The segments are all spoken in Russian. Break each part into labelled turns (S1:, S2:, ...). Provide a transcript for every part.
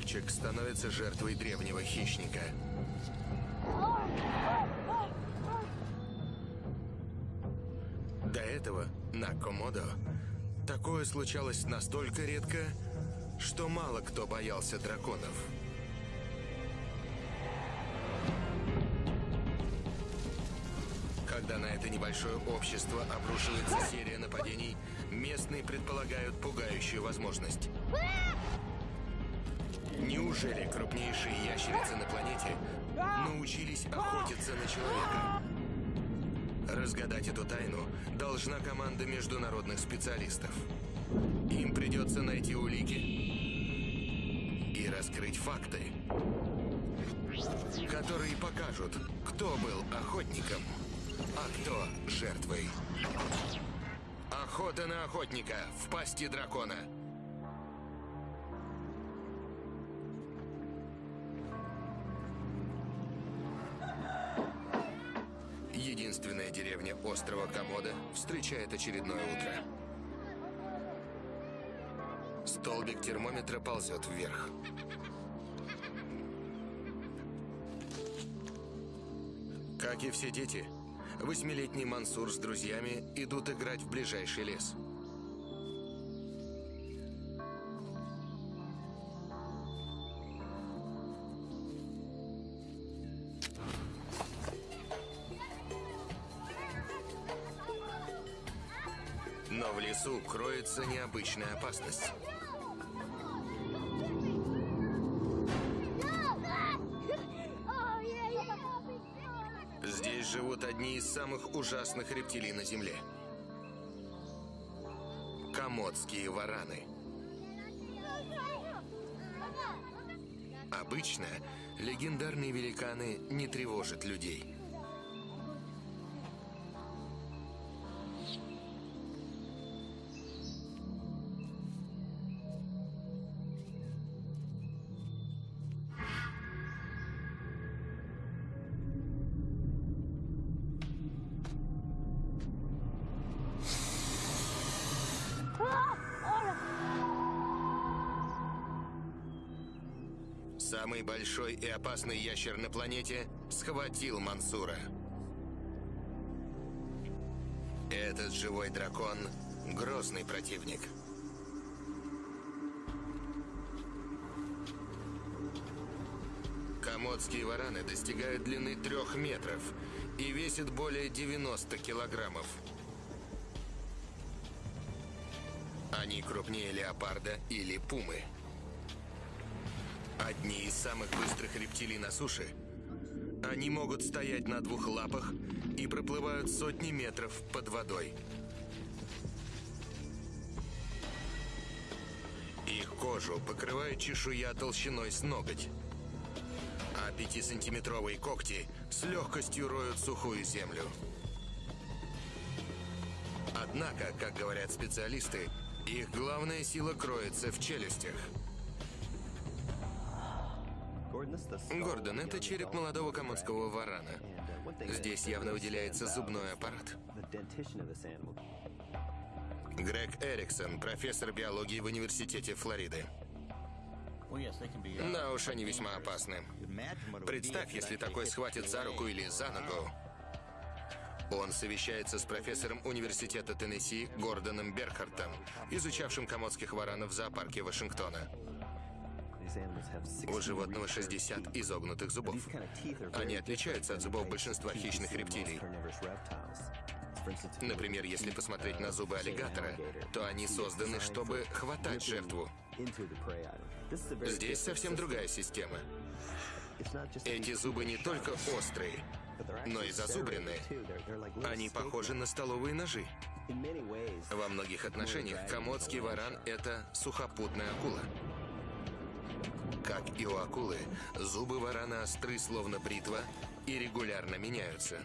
S1: Мальчик становится жертвой древнего хищника. До этого на Комодо такое случалось настолько редко, что мало кто боялся драконов. Когда на это небольшое общество обрушивается серия нападений, местные предполагают пугающую возможность. Неужели крупнейшие ящерицы на планете научились охотиться на человека? Разгадать эту тайну должна команда международных специалистов. Им придется найти улики и раскрыть факты, которые покажут, кто был охотником, а кто жертвой. Охота на охотника в пасти дракона. Единственная деревня острова Комода встречает очередное утро. Столбик термометра ползет вверх. Как и все дети, восьмилетний Мансур с друзьями идут играть в ближайший лес. Кроется необычная опасность. Здесь живут одни из самых ужасных рептилий на Земле. Комодские вараны. Обычно легендарные великаны не тревожат людей. Самый большой и опасный ящер на планете схватил Мансура. Этот живой дракон – грозный противник. Комодские вараны достигают длины трех метров и весят более 90 килограммов. Они крупнее леопарда или пумы. Одни из самых быстрых рептилий на суше. Они могут стоять на двух лапах и проплывают сотни метров под водой. Их кожу покрывает чешуя толщиной с ноготь. А пятисантиметровые когти с легкостью роют сухую землю. Однако, как говорят специалисты, их главная сила кроется в челюстях. Гордон, это череп молодого комодского варана. Здесь явно выделяется зубной аппарат. Грег Эриксон, профессор биологии в университете Флориды. Да уж, они весьма опасны. Представь, если такой схватит за руку или за ногу. Он совещается с профессором университета Теннесси Гордоном Берхартом, изучавшим комодских варанов в зоопарке Вашингтона. У животного 60 изогнутых зубов. Они отличаются от зубов большинства хищных рептилий. Например, если посмотреть на зубы аллигатора, то они созданы, чтобы хватать жертву. Здесь совсем другая система. Эти зубы не только острые, но и зазубренные. Они похожи на столовые ножи. Во многих отношениях комодский варан — это сухопутная акула. Как и у акулы, зубы варана остры, словно бритва, и регулярно меняются.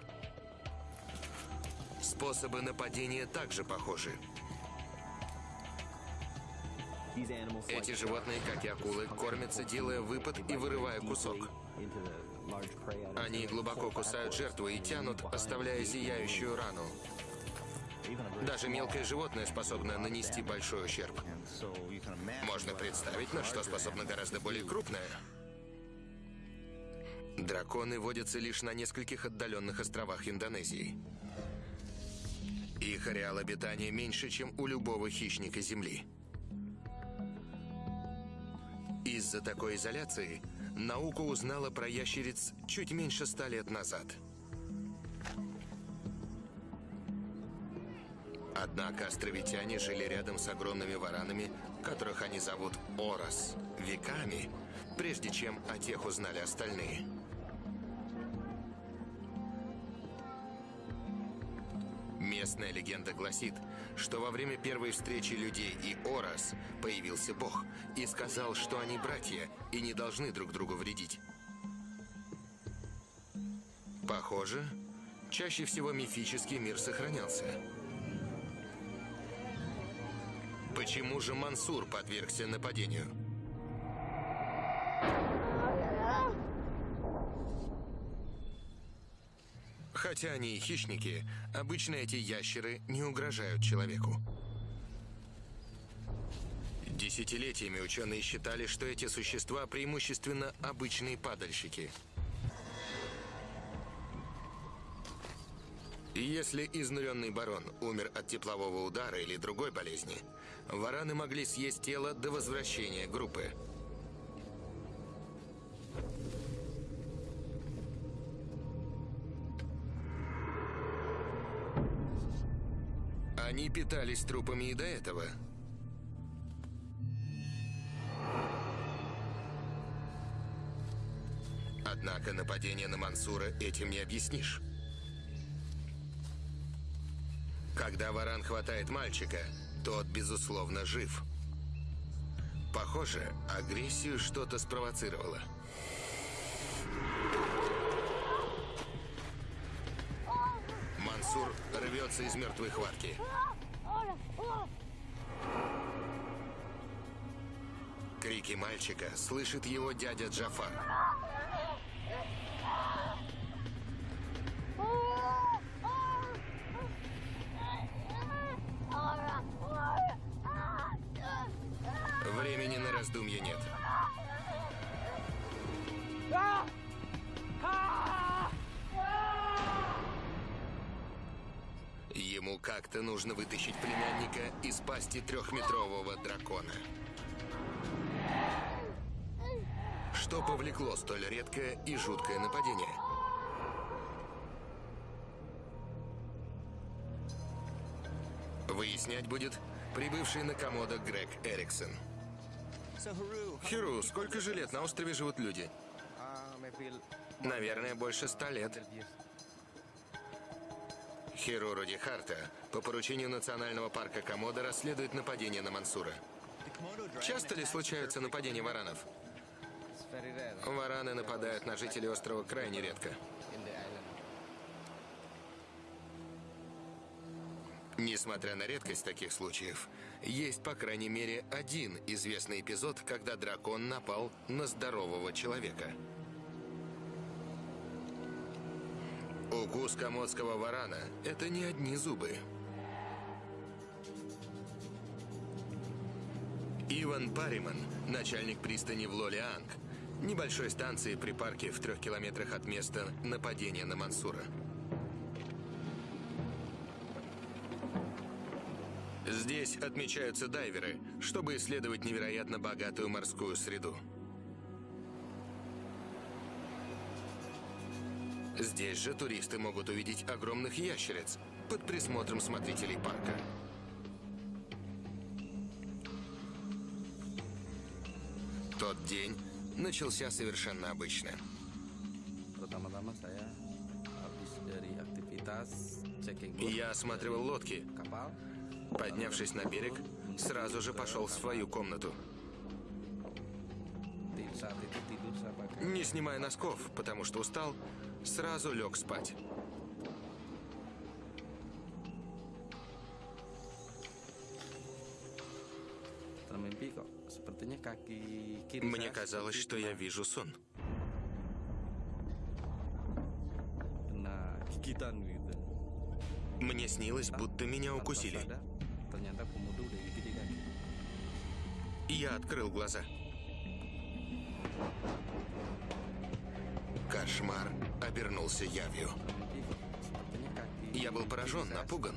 S1: Способы нападения также похожи. Эти животные, как и акулы, кормятся, делая выпад и вырывая кусок. Они глубоко кусают жертву и тянут, оставляя зияющую рану. Даже мелкое животное способно нанести большой ущерб. Можно представить, на что способно гораздо более крупное. Драконы водятся лишь на нескольких отдаленных островах Индонезии. Их ареал обитания меньше, чем у любого хищника Земли. Из-за такой изоляции наука узнала про ящериц чуть меньше ста лет назад. Однако островитяне жили рядом с огромными варанами, которых они зовут Орос, веками, прежде чем о тех узнали остальные. Местная легенда гласит, что во время первой встречи людей и Орос появился Бог и сказал, что они братья и не должны друг другу вредить. Похоже, чаще всего мифический мир сохранялся. Почему же Мансур подвергся нападению? Хотя они и хищники, обычно эти ящеры не угрожают человеку. Десятилетиями ученые считали, что эти существа преимущественно обычные падальщики. И если изнуренный барон умер от теплового удара или другой болезни, вараны могли съесть тело до возвращения группы. Они питались трупами и до этого. Однако нападение на Мансура этим не объяснишь. Когда варан хватает мальчика, тот, безусловно, жив. Похоже, агрессию что-то спровоцировало. Мансур рвется из мертвой хватки. Крики мальчика слышит его дядя Джафар. Нужно вытащить племянника из пасти трехметрового дракона. Что повлекло столь редкое и жуткое нападение? Выяснять будет прибывший на комодо Грег Эриксон. Хиру, сколько же лет на острове живут люди? Наверное, больше ста лет. Хиру Руди Харта по поручению Национального парка Комодо расследует нападение на Мансура. Часто ли случаются нападения варанов? Вараны нападают на жителей острова крайне редко. Несмотря на редкость таких случаев, есть по крайней мере один известный эпизод, когда дракон напал на здорового человека. Укус комодского варана – это не одни зубы. Иван Париман, начальник пристани в Лолианг, небольшой станции при парке в трех километрах от места нападения на Мансура. Здесь отмечаются дайверы, чтобы исследовать невероятно богатую морскую среду. Здесь же туристы могут увидеть огромных ящериц под присмотром смотрителей парка. Тот день начался совершенно обычно. Я осматривал лодки. Поднявшись на берег, сразу же пошел в свою комнату. Не снимая носков, потому что устал, сразу лег спать. Мне казалось, что я вижу сон. Мне снилось, будто меня укусили. Я открыл глаза. Кошмар обернулся явью. Я был поражен, напуган.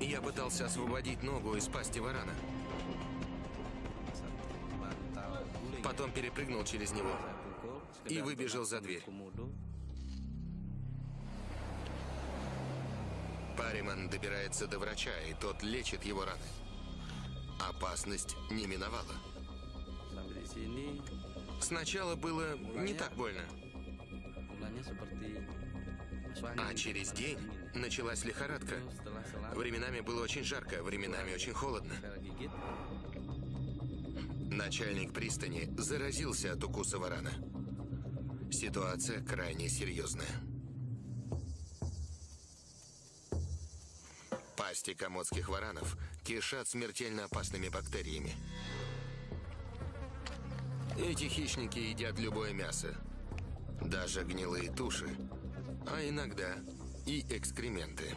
S1: Я пытался освободить ногу из пасти варана. Потом перепрыгнул через него. И выбежал за дверь. Париман добирается до врача, и тот лечит его раны. Опасность не миновала. Сначала было не так больно, а через день началась лихорадка. Временами было очень жарко, временами очень холодно. Начальник пристани заразился от укуса варана. Ситуация крайне серьезная. Пасти комодских варанов кишат смертельно опасными бактериями. Эти хищники едят любое мясо, даже гнилые туши, а иногда и экскременты.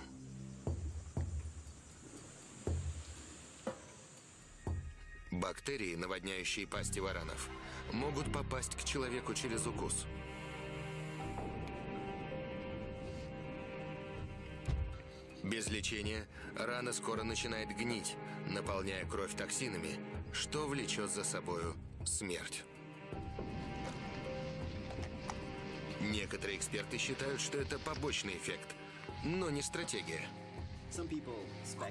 S1: Бактерии, наводняющие пасти варанов, могут попасть к человеку через укус. Без лечения рана скоро начинает гнить, наполняя кровь токсинами, что влечет за собою смерть. Некоторые эксперты считают, что это побочный эффект, но не стратегия.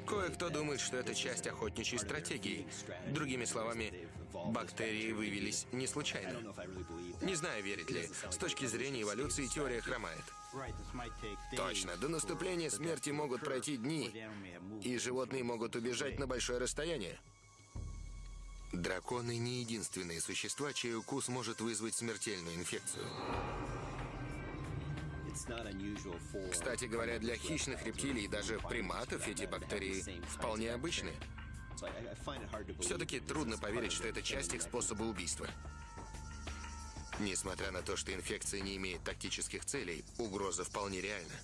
S1: Кое-кто думает, что это часть охотничьей стратегии. Другими словами, бактерии вывелись не случайно. Не знаю, верить ли. С точки зрения эволюции теория хромает. Точно, до наступления смерти могут пройти дни, и животные могут убежать на большое расстояние. Драконы не единственные существа, чей укус может вызвать смертельную инфекцию. Кстати говоря, для хищных рептилий и даже приматов эти бактерии вполне обычны. Все-таки трудно поверить, что это часть их способа убийства. Несмотря на то, что инфекция не имеет тактических целей, угроза вполне реальна.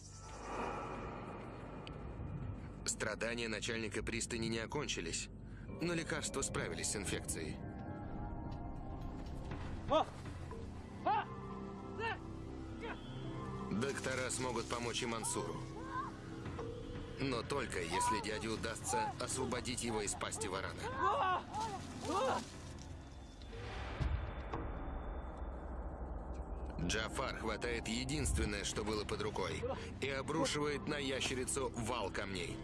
S1: Страдания начальника пристани не окончились, но лекарства справились с инфекцией. Доктора смогут помочь и Мансуру. Но только если дяде удастся освободить его из пасти варана. Джафар хватает единственное, что было под рукой, и обрушивает на ящерицу вал камней.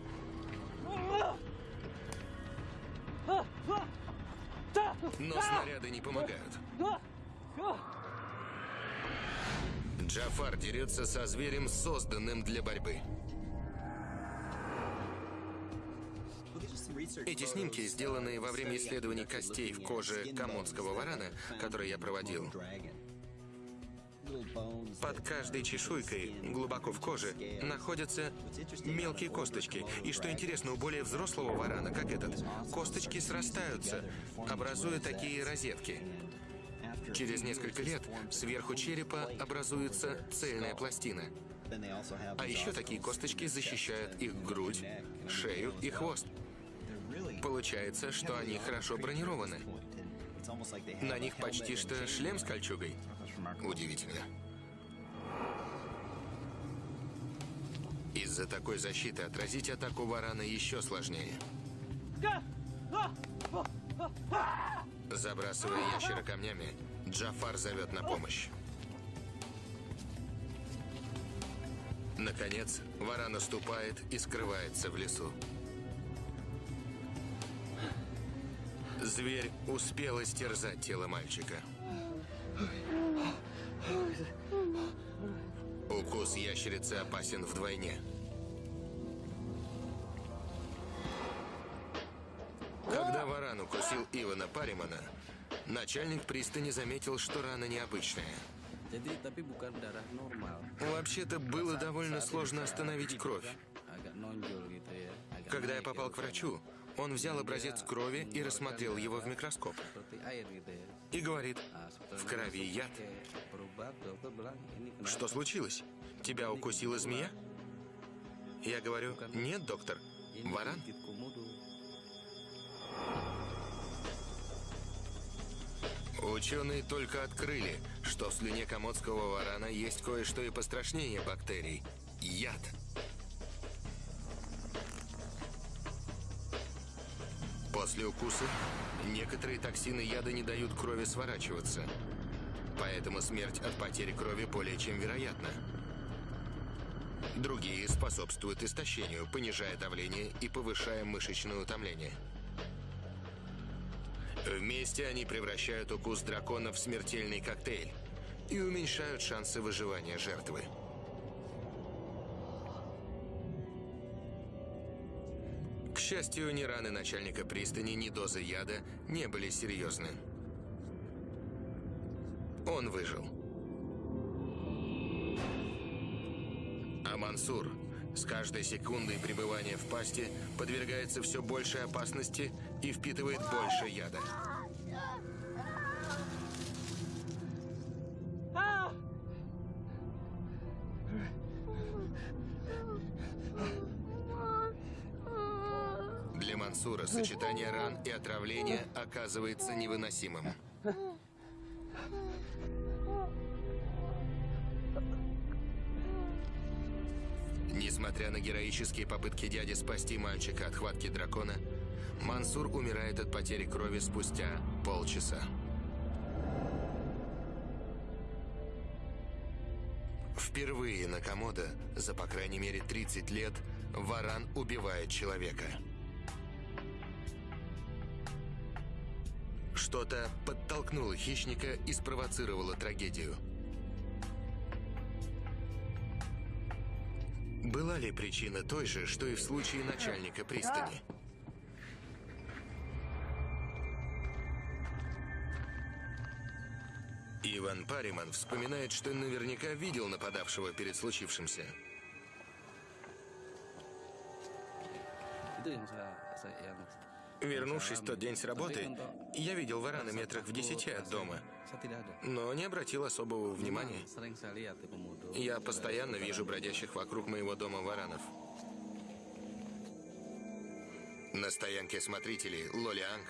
S1: Но снаряды не помогают. Джафар дерется со зверем, созданным для борьбы. Эти снимки, сделанные во время исследований костей в коже комодского варана, которые я проводил, под каждой чешуйкой, глубоко в коже, находятся мелкие косточки. И что интересно, у более взрослого варана, как этот, косточки срастаются, образуя такие розетки. Через несколько лет сверху черепа образуется цельная пластина. А еще такие косточки защищают их грудь, шею и хвост. Получается, что они хорошо бронированы. На них почти что шлем с кольчугой. Удивительно. Из-за такой защиты отразить атаку варана еще сложнее. Забрасывая ящера камнями, Джафар зовет на помощь. Наконец, варан наступает и скрывается в лесу. Зверь успел истерзать тело мальчика. Укус ящерицы опасен вдвойне. Когда варан укусил Ивана Паримана, начальник пристани заметил, что рана необычная. Вообще-то было довольно сложно остановить кровь. Когда я попал к врачу, Он взял образец крови и рассмотрел его в микроскоп. И говорит, в крови яд. Что случилось? Тебя укусила змея? Я говорю, нет, доктор, варан. Ученые только открыли, что в слюне комодского варана есть кое-что и пострашнее бактерий – яд. После укуса некоторые токсины яда не дают крови сворачиваться. Поэтому смерть от потери крови более чем вероятна. Другие способствуют истощению, понижая давление и повышая мышечное утомление. Вместе они превращают укус дракона в смертельный коктейль и уменьшают шансы выживания жертвы. К счастью, ни раны начальника пристани, ни дозы яда не были серьезны. Он выжил. Мансур с каждой секундой пребывания в пасти подвергается все большей опасности и впитывает больше яда. Для Мансура сочетание ран и отравления оказывается невыносимым. Несмотря на героические попытки дяди спасти мальчика от хватки дракона, Мансур умирает от потери крови спустя полчаса. Впервые на Комодо за по крайней мере 30 лет варан убивает человека. Что-то подтолкнуло хищника и спровоцировало трагедию. Была ли причина той же, что и в случае начальника пристани? Иван Париман вспоминает, что наверняка видел нападавшего перед случившимся. Вернувшись в тот день с работы, я видел варана метрах в десяти от дома, но не обратил особого внимания. Я постоянно вижу бродящих вокруг моего дома варанов. На стоянке смотрителей Лолианг,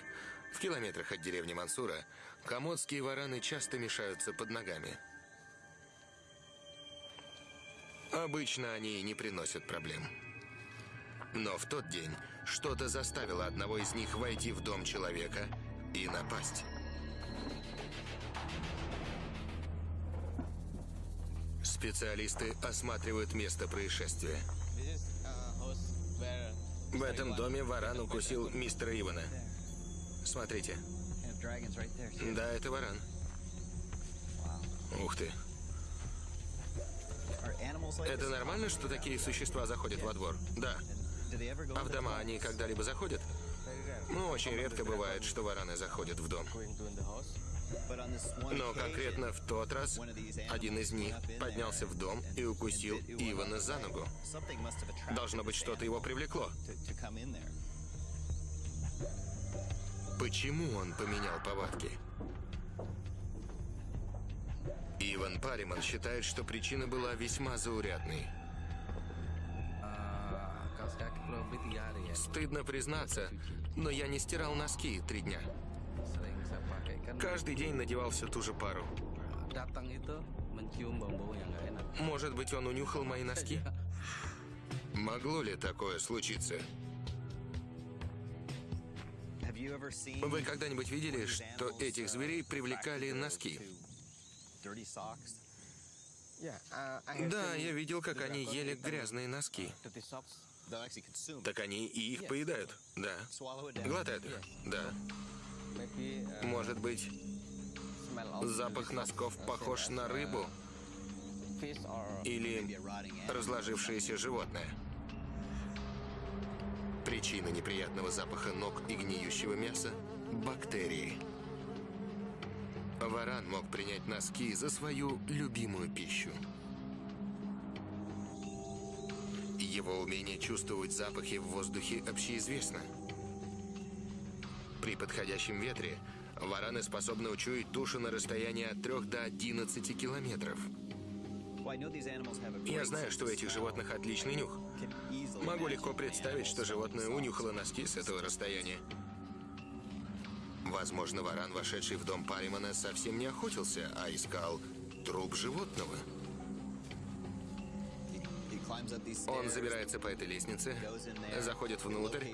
S1: в километрах от деревни Мансура, комодские вараны часто мешаются под ногами. Обычно они не приносят проблем. Но в тот день что-то заставило одного из них войти в дом человека и напасть. Специалисты осматривают место происшествия. В этом доме варан укусил мистера Ивана. Смотрите. Да, это варан. Ух ты. Это нормально, что такие существа заходят во двор? Да. А в дома они когда-либо заходят? Ну, очень редко бывает, что вараны заходят в дом. Но конкретно в тот раз один из них поднялся в дом и укусил Ивана за ногу. Должно быть, что-то его привлекло. Почему он поменял повадки? Иван Париман считает, что причина была весьма заурядной. Стыдно признаться, но я не стирал носки три дня. Каждый день надевал всю ту же пару. Может быть, он унюхал мои носки? Могло ли такое случиться? Вы когда-нибудь видели, что этих зверей привлекали носки? Да, я видел, как они ели грязные носки. Так они и их поедают, да. Глотают их, да. Может быть, запах носков похож на рыбу или разложившееся животное. Причина неприятного запаха ног и гниющего мяса – бактерии. Варан мог принять носки за свою любимую пищу. Его умение чувствовать запахи в воздухе общеизвестно. При подходящем ветре вараны способны учуять тушу на расстоянии от 3 до 11 километров. Я знаю, что у этих животных отличный нюх. Могу легко представить, что животное унюхало носки с этого расстояния. Возможно, варан, вошедший в дом Паримана, совсем не охотился, а искал труп животного. Он забирается по этой лестнице, заходит внутрь,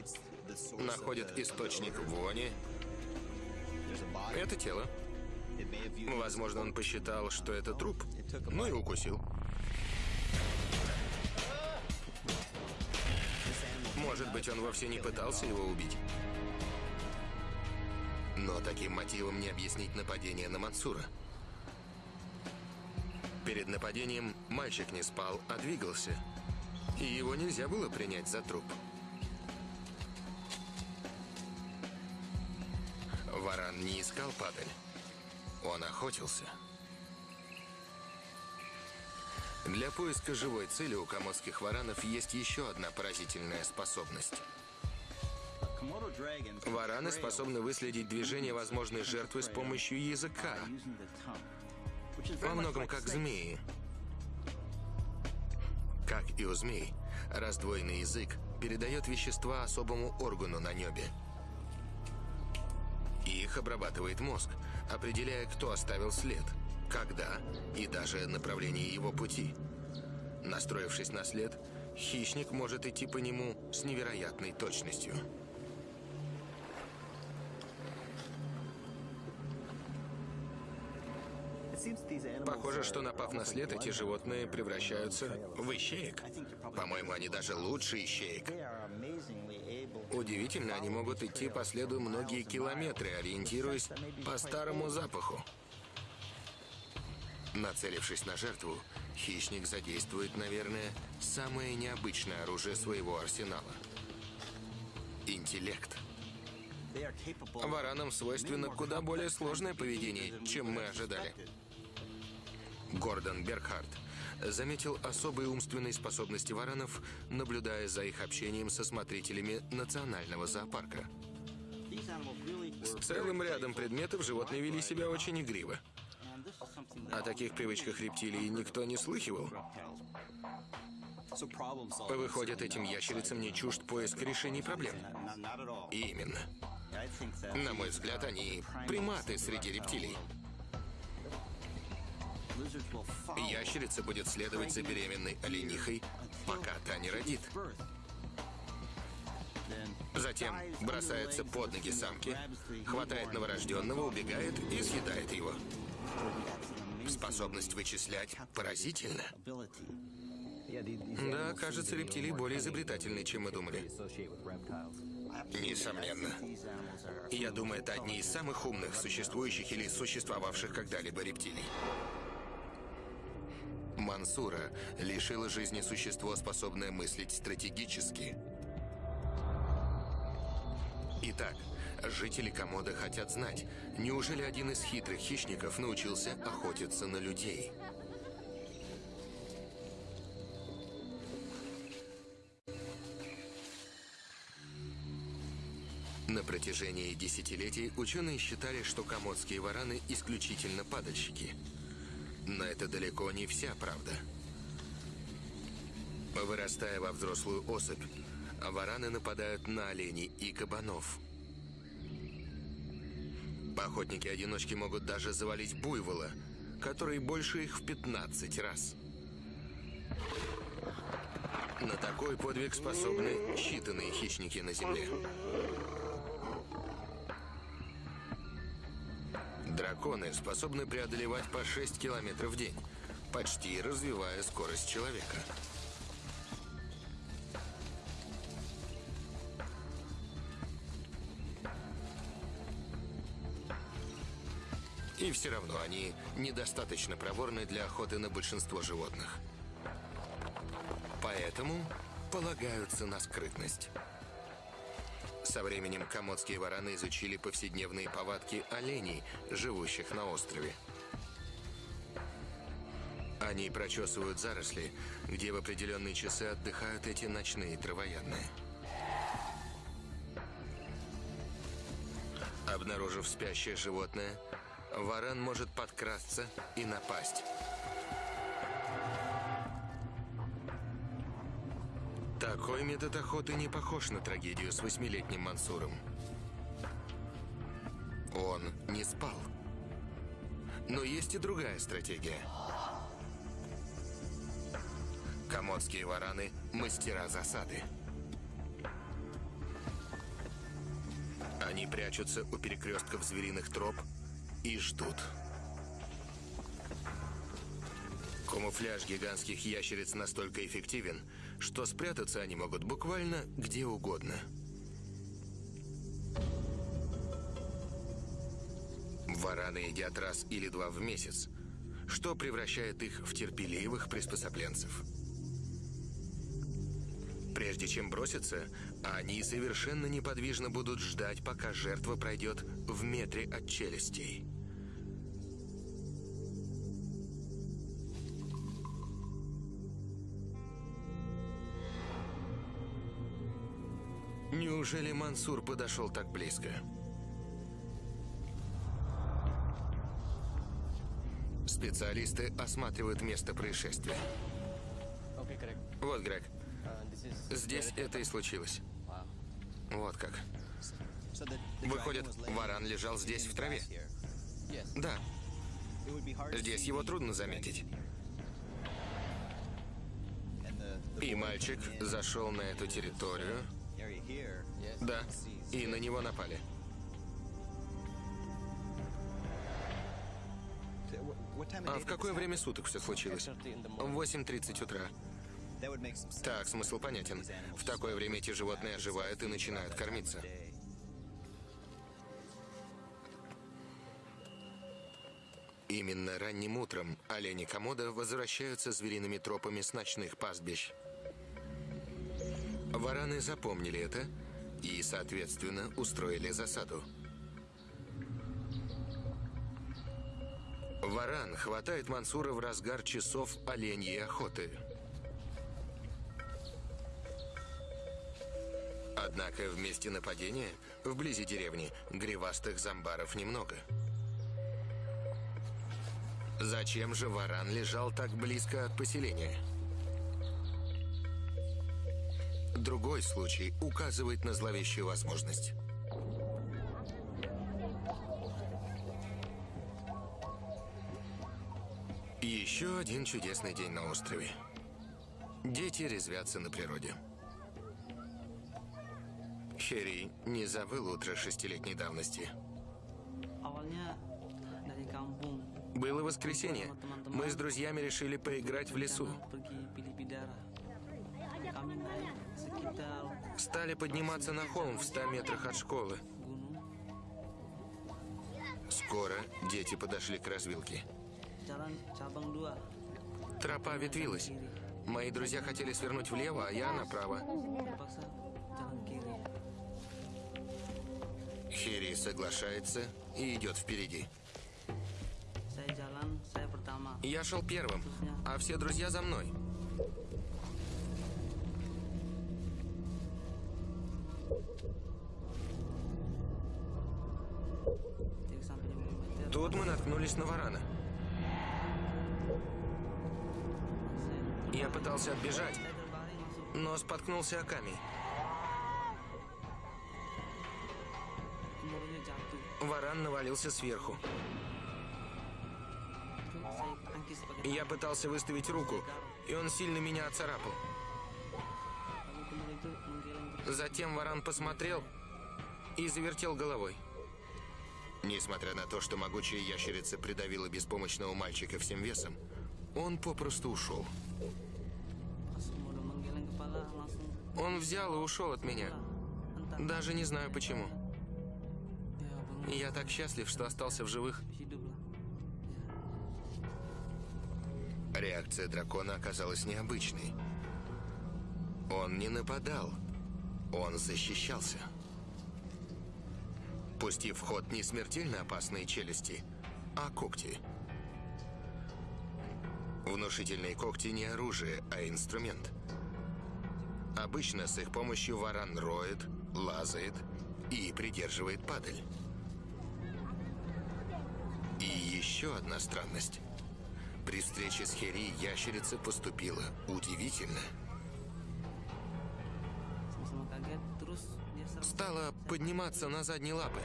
S1: находит источник вони. Это тело. Возможно, он посчитал, что это труп, ну и укусил. Может быть, он вовсе не пытался его убить. Но таким мотивом не объяснить нападение на Мансура. Перед нападением мальчик не спал, а двигался. И его нельзя было принять за труп. Варан не искал падаль. Он охотился. Для поиска живой цели у комодских варанов есть еще одна поразительная способность. Вараны способны выследить движение возможной жертвы с помощью языка. Во многом как змеи. Как и у змей, раздвоенный язык передает вещества особому органу на небе. Их обрабатывает мозг, определяя, кто оставил след, когда и даже направление его пути. Настроившись на след, хищник может идти по нему с невероятной точностью. Похоже, что напав на след, эти животные превращаются в ищеек. По-моему, они даже лучше ищеек. Удивительно, они могут идти по следу многие километры, ориентируясь по старому запаху. Нацелившись на жертву, хищник задействует, наверное, самое необычное оружие своего арсенала. Интеллект. Варанам свойственно куда более сложное поведение, чем мы ожидали. Гордон Бергхарт заметил особые умственные способности варанов, наблюдая за их общением со смотрителями национального зоопарка. С целым рядом предметов животные вели себя очень игриво. О таких привычках рептилий никто не слыхивал. Выходит, этим ящерицам не чужд поиск решений проблем. Именно. На мой взгляд, они приматы среди рептилий. Ящерица будет следовать за беременной оленихой, пока та не родит. Затем бросается под ноги самки, хватает новорожденного, убегает и съедает его. Способность вычислять поразительна. Да, кажется, рептилии более изобретательны, чем мы думали. Несомненно. Я думаю, это одни из самых умных существующих или существовавших когда-либо рептилий. Мансура лишило жизни существо, способное мыслить стратегически. Итак, жители Комода хотят знать, неужели один из хитрых хищников научился охотиться на людей? На протяжении десятилетий ученые считали, что комодские вараны исключительно падальщики – но это далеко не вся правда. Вырастая во взрослую особь, вараны нападают на оленей и кабанов. Охотники-одиночки могут даже завалить буйвола, который больше их в 15 раз. На такой подвиг способны считанные хищники на Земле. Драконы способны преодолевать по 6 километров в день, почти развивая скорость человека. И все равно они недостаточно проворны для охоты на большинство животных. Поэтому полагаются на скрытность. Со временем комодские вараны изучили повседневные повадки оленей, живущих на острове. Они прочесывают заросли, где в определенные часы отдыхают эти ночные травоядные. Обнаружив спящее животное, варан может подкрасться и напасть. Такой метод охоты не похож на трагедию с восьмилетним Мансуром. Он не спал. Но есть и другая стратегия. Комодские вараны – мастера засады. Они прячутся у перекрестков звериных троп и ждут. Камуфляж гигантских ящериц настолько эффективен, что спрятаться они могут буквально где угодно. Вараны едят раз или два в месяц, что превращает их в терпеливых приспособленцев. Прежде чем броситься, они совершенно неподвижно будут ждать, пока жертва пройдет в метре от челюстей. Неужели Мансур подошел так близко? Специалисты осматривают место происшествия. Вот, Грег,
S2: Uh,
S1: здесь это и случилось. Вот как. Выходит, варан лежал здесь, в траве? Да, здесь его трудно заметить. И мальчик зашел на эту территорию. Да, и на него напали. А в какое время суток все случилось?
S2: 8:30 in the
S1: В
S2: morning.
S1: 8.30 утра. Так, смысл понятен. В такое время эти животные оживают и начинают кормиться. Именно ранним утром олени Комода возвращаются звериными тропами с ночных пастбищ. Вараны запомнили это и, соответственно, устроили засаду. Варан хватает Мансура в разгар часов оленьей охоты. Однако в месте нападения, вблизи деревни, гривастых зомбаров немного. Зачем же варан лежал так близко от поселения? Другой случай указывает на зловещую возможность. Еще один чудесный день на острове. Дети резвятся на природе. Херри не забыл утро шестилетней давности. Было воскресенье. Мы с друзьями решили поиграть в лесу. Стали подниматься на холм в 100 метрах от школы. Скоро дети подошли к развилке. Тропа ветвилась. Мои друзья хотели свернуть влево, а я направо. Хири соглашается и идет впереди. Я шел первым, а все друзья за мной. Мы наткнулись на варана. Я пытался отбежать, но споткнулся о камень. Варан навалился сверху. Я пытался выставить руку, и он сильно меня оцарапал. Затем варан посмотрел и завертел головой. Несмотря на то, что могучая ящерица придавила беспомощного мальчика всем весом, он попросту ушел. Он взял и ушел от меня. Даже не знаю почему. Я так счастлив, что остался в живых. Реакция дракона оказалась необычной. Он не нападал. Он защищался пустив в ход не смертельно опасные челюсти, а когти. Внушительные когти не оружие, а инструмент. Обычно с их помощью варан роет, лазает и придерживает падаль. И еще одна странность. При встрече с Хери ящерица поступила удивительно – Стала подниматься на задние лапы.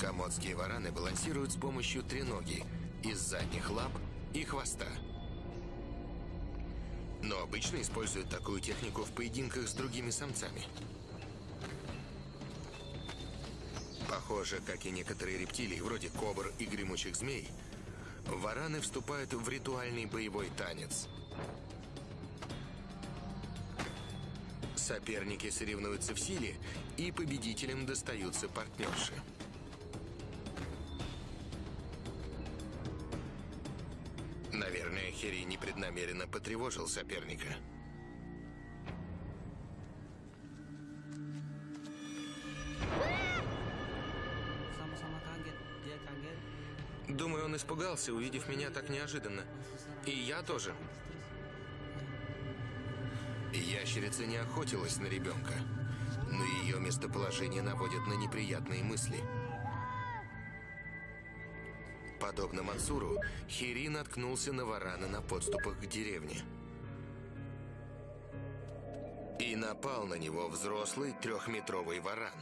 S1: Комодские вараны балансируют с помощью треноги из задних лап и хвоста. Но обычно используют такую технику в поединках с другими самцами. Похоже, как и некоторые рептилии, вроде кобр и гремучих змей, вараны вступают в ритуальный боевой танец. Соперники соревнуются в силе, и победителям достаются партнерши. Наверное, Хери непреднамеренно потревожил соперника. Думаю, он испугался, увидев меня так неожиданно. И я тоже. Ящерица не охотилась на ребенка, но ее местоположение наводит на неприятные мысли. Подобно Мансуру, Хири наткнулся на варана на подступах к деревне. И напал на него взрослый трехметровый варан.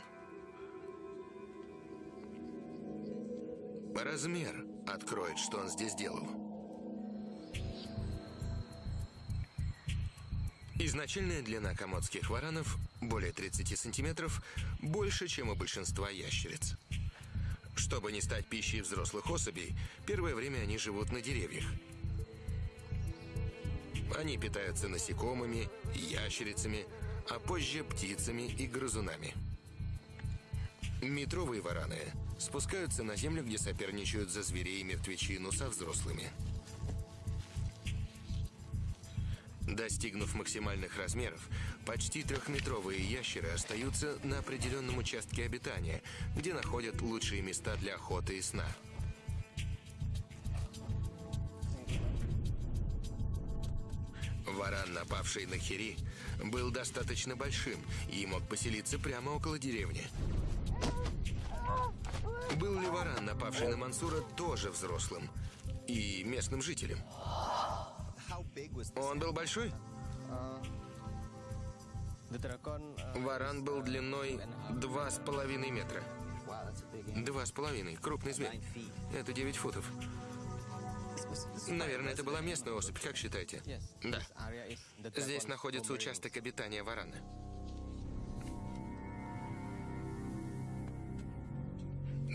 S1: Размер откроет, что он здесь делал. Изначальная длина комодских варанов более 30 сантиметров, больше, чем у большинства ящериц. Чтобы не стать пищей взрослых особей, первое время они живут на деревьях. Они питаются насекомыми, ящерицами, а позже птицами и грызунами. Метровые вараны спускаются на землю, где соперничают за зверей и мертвечину со взрослыми. Достигнув максимальных размеров, почти трехметровые ящеры остаются на определенном участке обитания, где находят лучшие места для охоты и сна. Варан, напавший на Хири, был достаточно большим и мог поселиться прямо около деревни. Был ли варан, напавший на Мансура, тоже взрослым и местным жителем? Он был большой? Варан был длиной два с половиной метра. Два с половиной. Крупный зверь. Это 9 футов. Наверное, это была местная особь, как считаете? Да. Здесь находится участок обитания варана.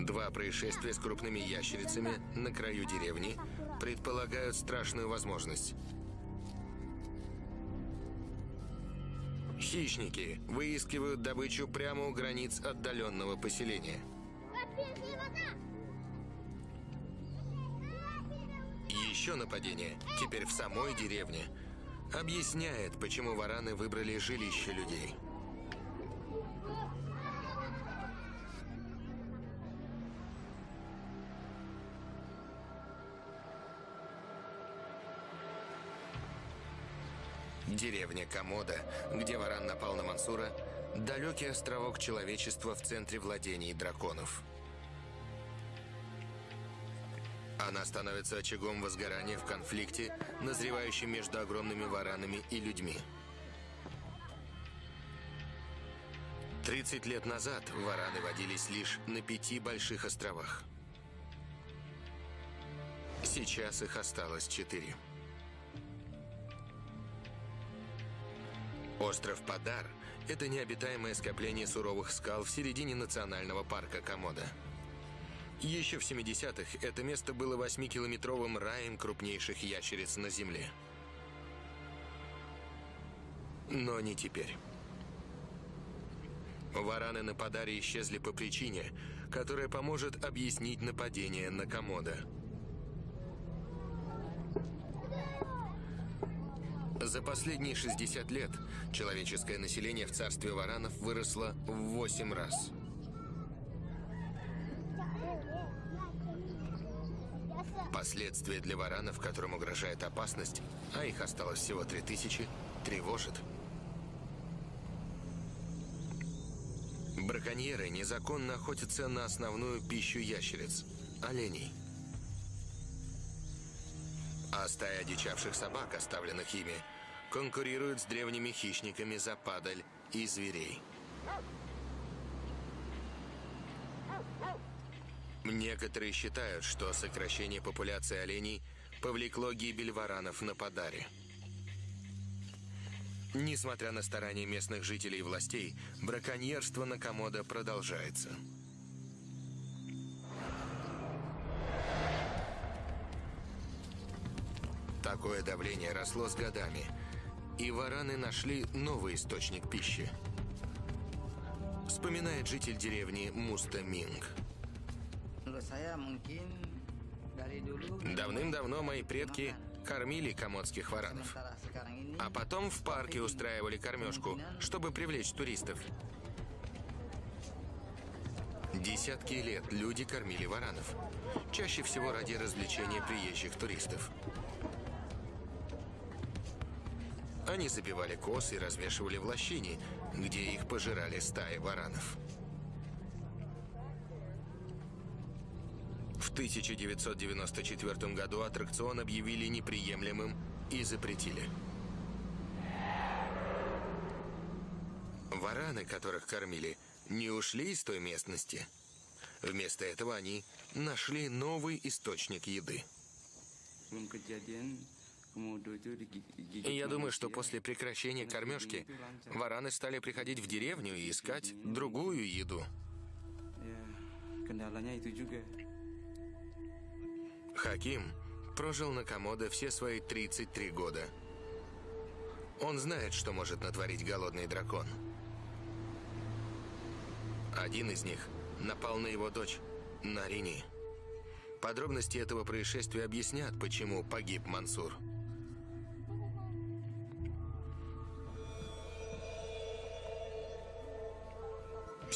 S1: Два происшествия с крупными ящерицами на краю деревни предполагают страшную возможность. Хищники выискивают добычу прямо у границ отдаленного поселения. Еще нападение, теперь в самой деревне, объясняет, почему вараны выбрали жилище людей. Деревня Комода, где варан напал на Мансура, далекий островок человечества в центре владений драконов. Она становится очагом возгорания в конфликте, назревающем между огромными варанами и людьми. 30 лет назад вараны водились лишь на пяти больших островах. Сейчас их осталось четыре. Остров Падар – это необитаемое скопление суровых скал в середине национального парка Комода. Еще в 70-х это место было 8-километровым раем крупнейших ящериц на Земле. Но не теперь. Вараны на Падаре исчезли по причине, которая поможет объяснить нападение на Комода. За последние 60 лет человеческое население в царстве варанов выросло в 8 раз. Последствия для варанов, которым угрожает опасность, а их осталось всего 3000, тревожит. Браконьеры незаконно охотятся на основную пищу ящериц – оленей. А стая одичавших собак, оставленных ими, конкурирует с древними хищниками за падаль и зверей. Некоторые считают, что сокращение популяции оленей повлекло гибель варанов на Подаре. Несмотря на старания местных жителей и властей, браконьерство на Комодо продолжается. Такое давление росло с годами, и вараны нашли новый источник пищи. Вспоминает житель деревни Муста Минг. Давным-давно мои предки кормили комодских варанов. А потом в парке устраивали кормежку, чтобы привлечь туристов. Десятки лет люди кормили варанов. Чаще всего ради развлечения приезжих туристов. Они забивали коз и развешивали в лощине, где их пожирали стаи варанов. В 1994 году аттракцион объявили неприемлемым и запретили. Вараны, которых кормили, не ушли из той местности. Вместо этого они нашли новый источник еды. И я думаю, что после прекращения кормежки вараны стали приходить в деревню и искать другую еду. Хаким прожил на Комодо все свои 33 года. Он знает, что может натворить голодный дракон. Один из них напал на его дочь, Нарини. Подробности этого происшествия объяснят, почему погиб Мансур.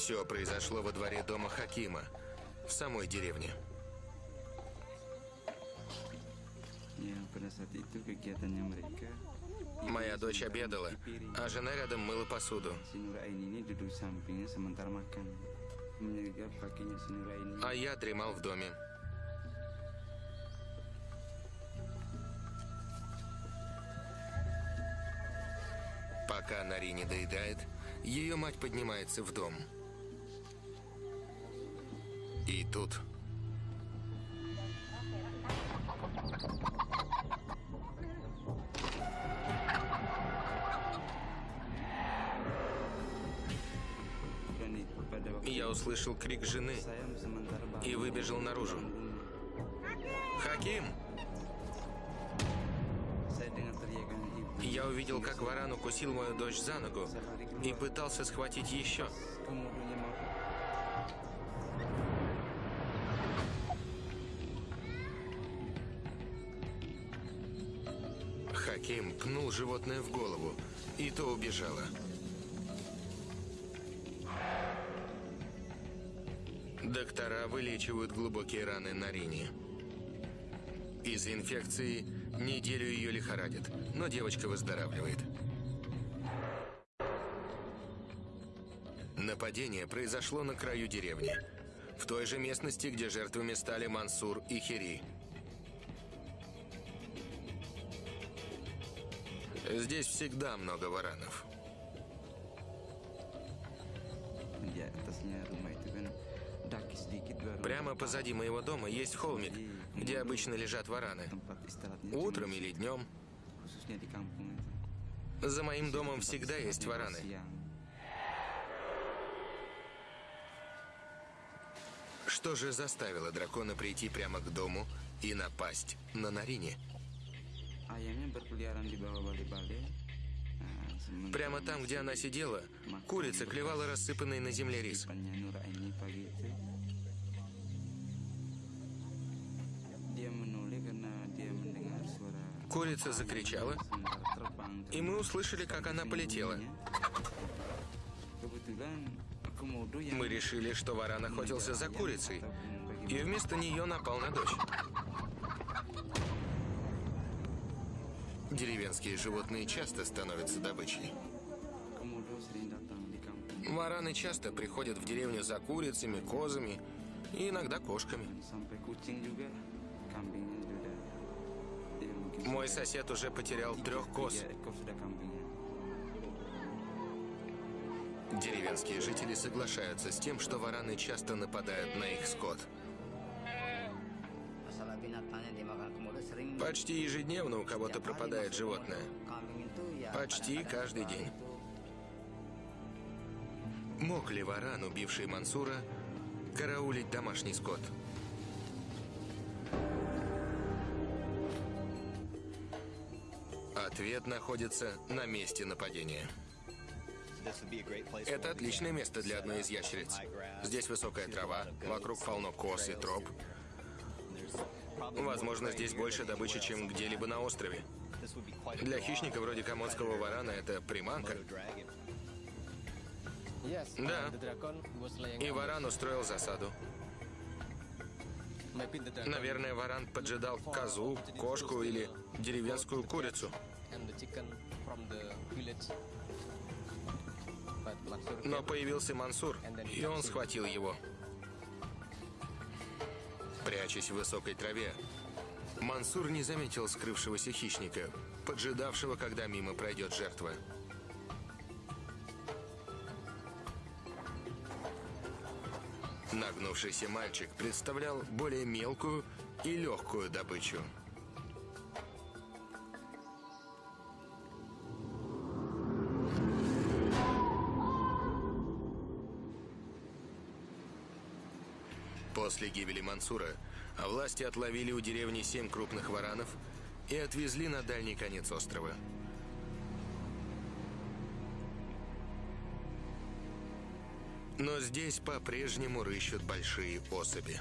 S1: Все произошло во дворе дома Хакима, в самой деревне. Моя дочь обедала, а жена рядом мыла посуду. А я дремал в доме. Пока Нари не доедает, ее мать поднимается в дом. И тут... Я услышал крик жены и выбежал наружу. «Хаким!» Я увидел, как варан укусил мою дочь за ногу и пытался схватить еще. Животное в голову, и то убежало. Доктора вылечивают глубокие раны на Рине. Из-за инфекции неделю ее лихорадит, но девочка выздоравливает. Нападение произошло на краю деревни, в той же местности, где жертвами стали Мансур и Хири. Здесь всегда много варанов.
S2: baru
S1: Прямо позади моего дома есть холмик, где обычно лежат вараны. Утром или днем. За моим домом всегда есть вараны. Что же заставило дракона прийти прямо к дому и напасть на Нарине? Прямо там, где она сидела, курица клевала рассыпанный на земле рис. Курица закричала, и мы услышали, как она полетела. Мы решили, что варан охотился за курицей, и вместо нее напал на дочь. Деревенские животные часто становятся добычей. Вараны часто приходят в деревню за курицами, козами и иногда кошками. Мой сосед уже потерял трех коз. Деревенские жители соглашаются с тем, что вараны часто нападают на их скот. Почти ежедневно у кого-то пропадает животное. Почти каждый день. Мог ли варан, убивший Мансура, караулить домашний скот? Ответ находится на месте нападения. Это отличное место для одной из ящериц. Здесь высокая трава, вокруг полно коз и троп. Возможно, здесь больше добычи, чем где-либо на острове. Для хищника вроде комодского варана это приманка. Да. И варан устроил засаду. Наверное, варан поджидал козу, кошку или деревенскую курицу. Но появился Мансур, и он схватил его. Прячась в высокой траве, Мансур не заметил скрывшегося хищника, поджидавшего, когда мимо пройдет жертва. Нагнувшийся мальчик представлял более мелкую и легкую добычу. После гибели Мансура власти отловили у деревни семь крупных варанов и отвезли на дальний конец острова. Но здесь по-прежнему рыщут большие особи.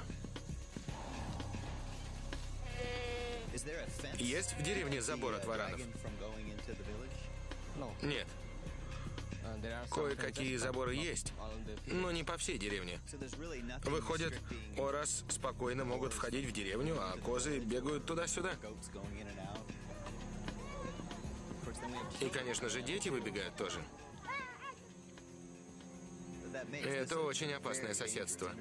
S1: Есть в деревне забор от варанов? Нет, кое-какие заборы есть, но не по всей деревне. Выходит, Орас спокойно могут входить в деревню, а козы бегают туда-сюда. И, конечно же, дети выбегают тоже. Это очень опасное соседство.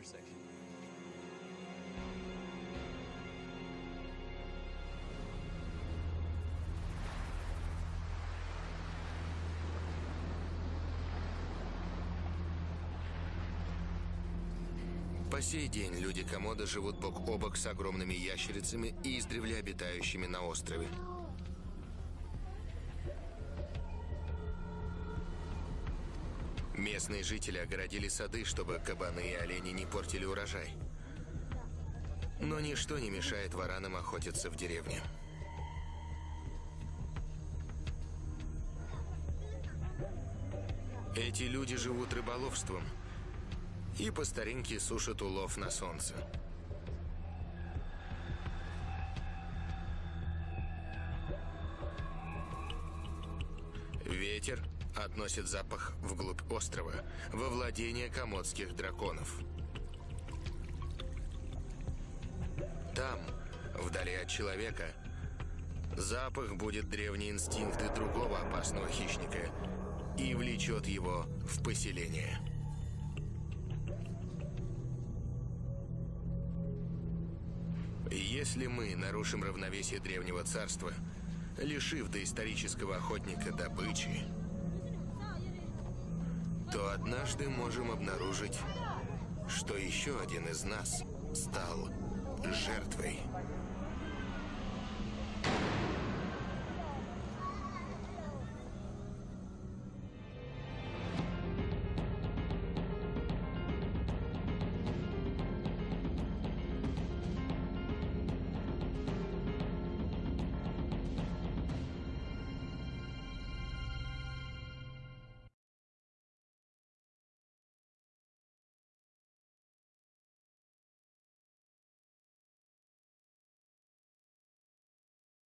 S1: Сей день люди Комода живут бок о бок с огромными ящерицами и издревле обитающими на острове. Местные жители огородили сады, чтобы кабаны и олени не портили урожай. Но ничто не мешает варанам охотиться в деревне. Эти люди живут рыболовством и по старинке сушат улов на солнце. Ветер относит запах вглубь острова, во владение комодских драконов. Там, вдали от человека, запах будет древние инстинкты другого опасного хищника и влечет его в поселение. Если мы нарушим равновесие древнего царства, лишив доисторического охотника добычи, то однажды можем обнаружить, что еще один из нас стал жертвой.